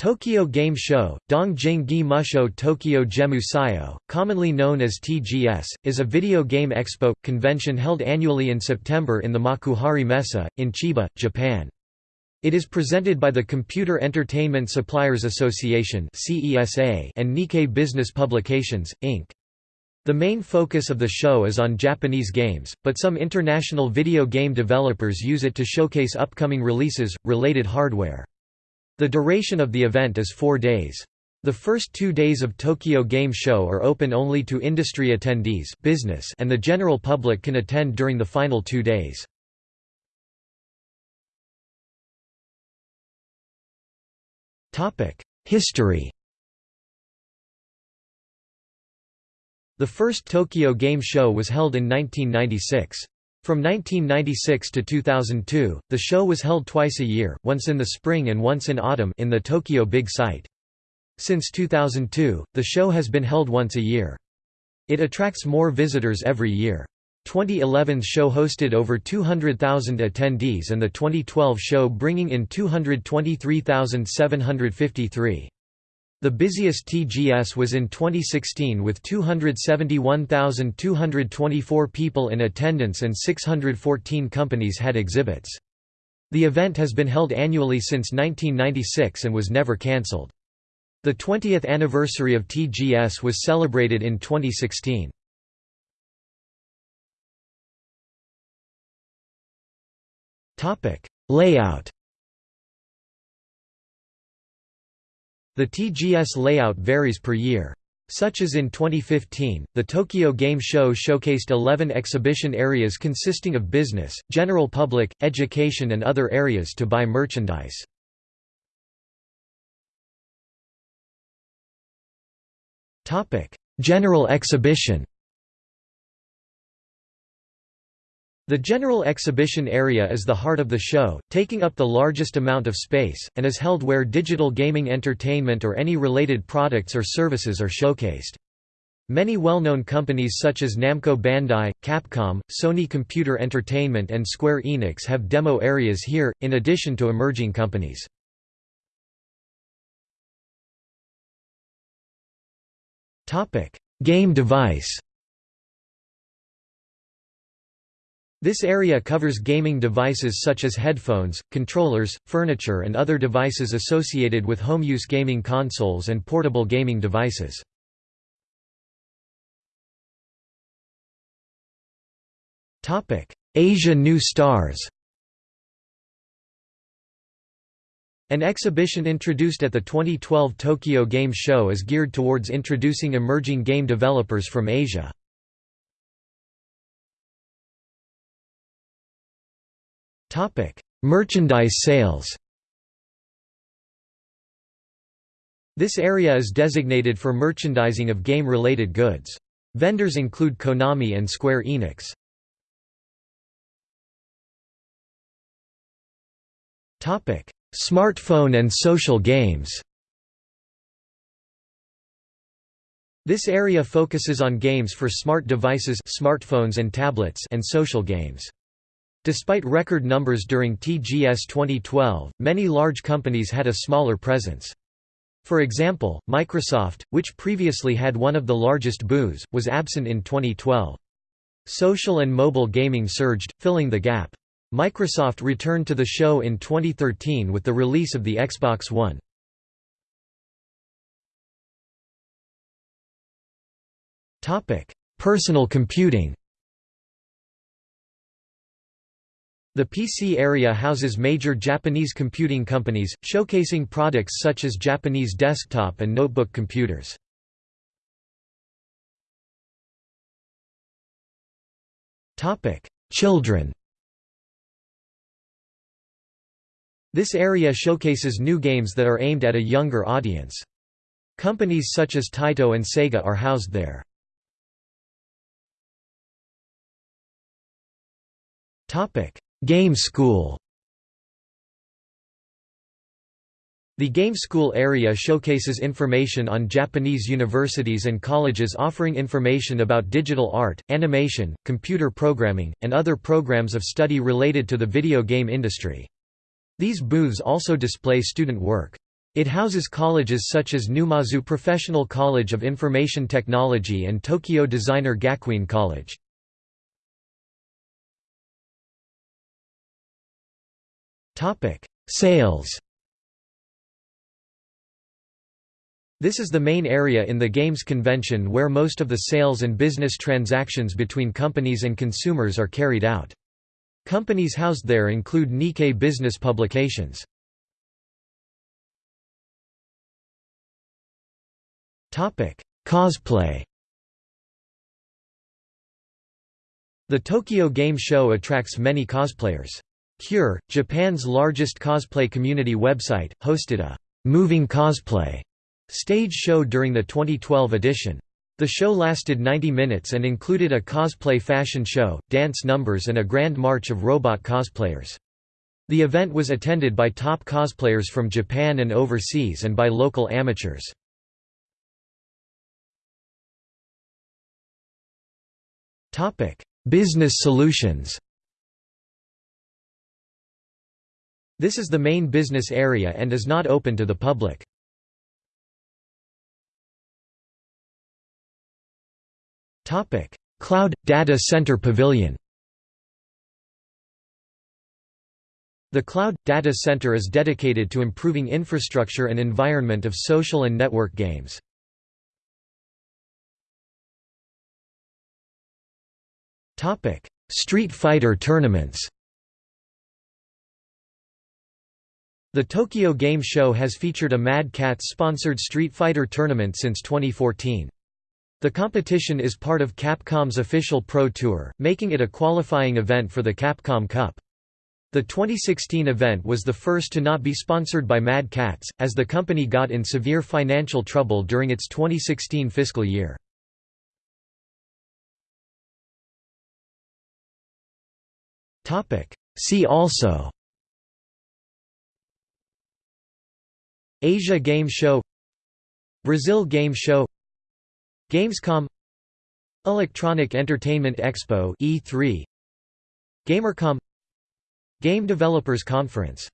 Tokyo Game Show, Dongjing Gi Musho Tokyo Gemu Sayo, commonly known as TGS, is a video game expo, convention held annually in September in the Makuhari Messe, in Chiba, Japan. It is presented by the Computer Entertainment Suppliers Association and Nikkei Business Publications, Inc. The main focus of the show is on Japanese games, but some international video game developers use it to showcase upcoming releases, related hardware. The duration of the event is four days. The first two days of Tokyo Game Show are open only to industry attendees business and the general public can attend during the final two days. History The first Tokyo Game Show was held in 1996. From 1996 to 2002, the show was held twice a year, once in the spring and once in autumn in the Tokyo Big Sight. Since 2002, the show has been held once a year. It attracts more visitors every year. 2011's show hosted over 200,000 attendees and the 2012 show bringing in 223,753. The busiest TGS was in 2016 with 271,224 people in attendance and 614 companies had exhibits. The event has been held annually since 1996 and was never cancelled. The 20th anniversary of TGS was celebrated in 2016. Layout The TGS layout varies per year. Such as in 2015, the Tokyo Game Show showcased 11 exhibition areas consisting of business, general public, education and other areas to buy merchandise. General exhibition The general exhibition area is the heart of the show, taking up the largest amount of space, and is held where digital gaming entertainment or any related products or services are showcased. Many well-known companies such as Namco Bandai, Capcom, Sony Computer Entertainment and Square Enix have demo areas here, in addition to emerging companies. Game device This area covers gaming devices such as headphones, controllers, furniture and other devices associated with home-use gaming consoles and portable gaming devices. Asia New Stars An exhibition introduced at the 2012 Tokyo Game Show is geared towards introducing emerging game developers from Asia. Merchandise sales. This area is designated for merchandising of game-related goods. Vendors include Konami and Square Enix. Smartphone and social games. This area focuses on games for smart devices smartphones and, tablets and social games. Despite record numbers during TGS 2012, many large companies had a smaller presence. For example, Microsoft, which previously had one of the largest booths, was absent in 2012. Social and mobile gaming surged, filling the gap. Microsoft returned to the show in 2013 with the release of the Xbox One. Personal computing The PC area houses major Japanese computing companies, showcasing products such as Japanese desktop and notebook computers. Children This area showcases new games that are aimed at a younger audience. Companies such as Taito and Sega are housed there. Topic: Game School The Game School area showcases information on Japanese universities and colleges offering information about digital art, animation, computer programming, and other programs of study related to the video game industry. These booths also display student work. It houses colleges such as Numazu Professional College of Information Technology and Tokyo Designer Gakuin College. Sales This is the main area in the Games Convention where most of the sales and business transactions between companies and consumers are carried out. Companies housed there include Nikkei business publications. Topic: Cosplay The Tokyo Game Show attracts many cosplayers. Cure, Japan's largest cosplay community website, hosted a «moving cosplay» stage show during the 2012 edition. The show lasted 90 minutes and included a cosplay fashion show, dance numbers and a grand march of robot cosplayers. The event was attended by top cosplayers from Japan and overseas and by local amateurs. Business solutions This is the main business area and is not open to the public. Cloud – Data Center Pavilion The Cloud – Data Center is dedicated to improving infrastructure and environment of social and network games. Street Fighter tournaments The Tokyo Game Show has featured a Mad Catz-sponsored Street Fighter tournament since 2014. The competition is part of Capcom's official Pro Tour, making it a qualifying event for the Capcom Cup. The 2016 event was the first to not be sponsored by Mad Catz, as the company got in severe financial trouble during its 2016 fiscal year. See also Asia Game Show Brazil Game Show Gamescom Electronic Entertainment Expo E3 Gamercom Game Developers Conference